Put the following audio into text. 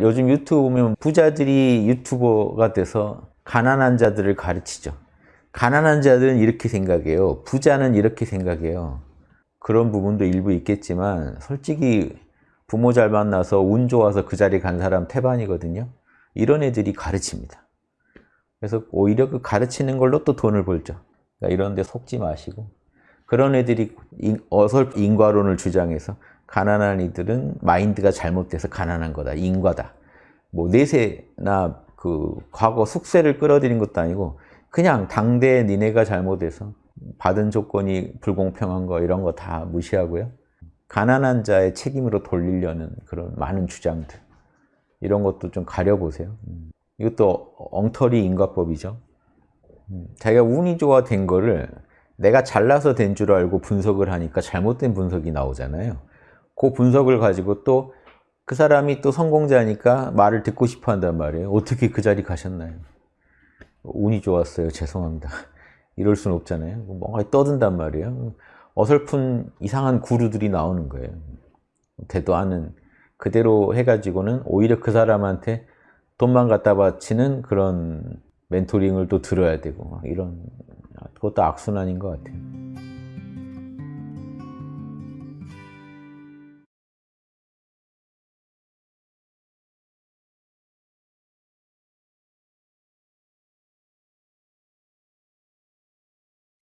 요즘 유튜브 보면 부자들이 유튜버가 돼서 가난한 자들을 가르치죠. 가난한 자들은 이렇게 생각해요. 부자는 이렇게 생각해요. 그런 부분도 일부 있겠지만 솔직히 부모 잘 만나서 운 좋아서 그 자리 간 사람 태반이거든요. 이런 애들이 가르칩니다. 그래서 오히려 그 가르치는 걸로 또 돈을 벌죠. 그러니까 이런 데 속지 마시고 그런 애들이 인- 어설픈 인과론을 주장해서 가난한 이들은 마인드가 잘못돼서 가난한 거다. 인과다. 뭐 내세나 그 과거 숙세를 끌어들인 것도 아니고 그냥 당대 니네가 잘못해서 받은 조건이 불공평한 거 이런 거 다 무시하고요. 가난한 자의 책임으로 돌리려는 그런 많은 주장들 이런 것도 좀 가려보세요. 음. 이것도 엉터리 인과법이죠. 음, 자기가 운이 좋아 된 거를 내가 잘나서 된 줄 알고 분석을 하니까 잘못된 분석이 나오잖아요. 그 분석을 가지고 또 그 사람이 또 성공자니까 말을 듣고 싶어 한단 말이에요. 어떻게 그 자리 가셨나요? 운이 좋았어요. 죄송합니다. 이럴 수는 없잖아요. 뭔가 떠든단 말이에요. 어설픈 이상한 구루들이 나오는 거예요. 대도 않은 그대로 해가지고는 오히려 그 사람한테 돈만 갖다 바치는 그런 멘토링을 또 들어야 되고 막 이런 그것도 악순환인 것 같아요.